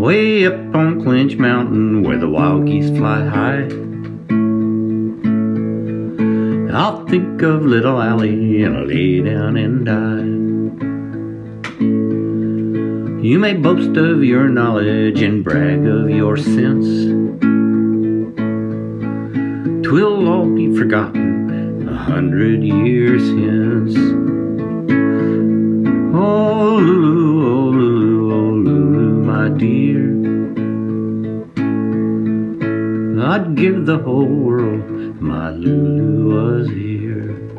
Way up on Clinch Mountain where the wild geese fly high. I'll think of little Allie and I'll lay down and die. You may boast of your knowledge and brag of your sense. Twill all be forgotten a hundred years hence. Oh, dear. I'd give the whole world my Lulu was here.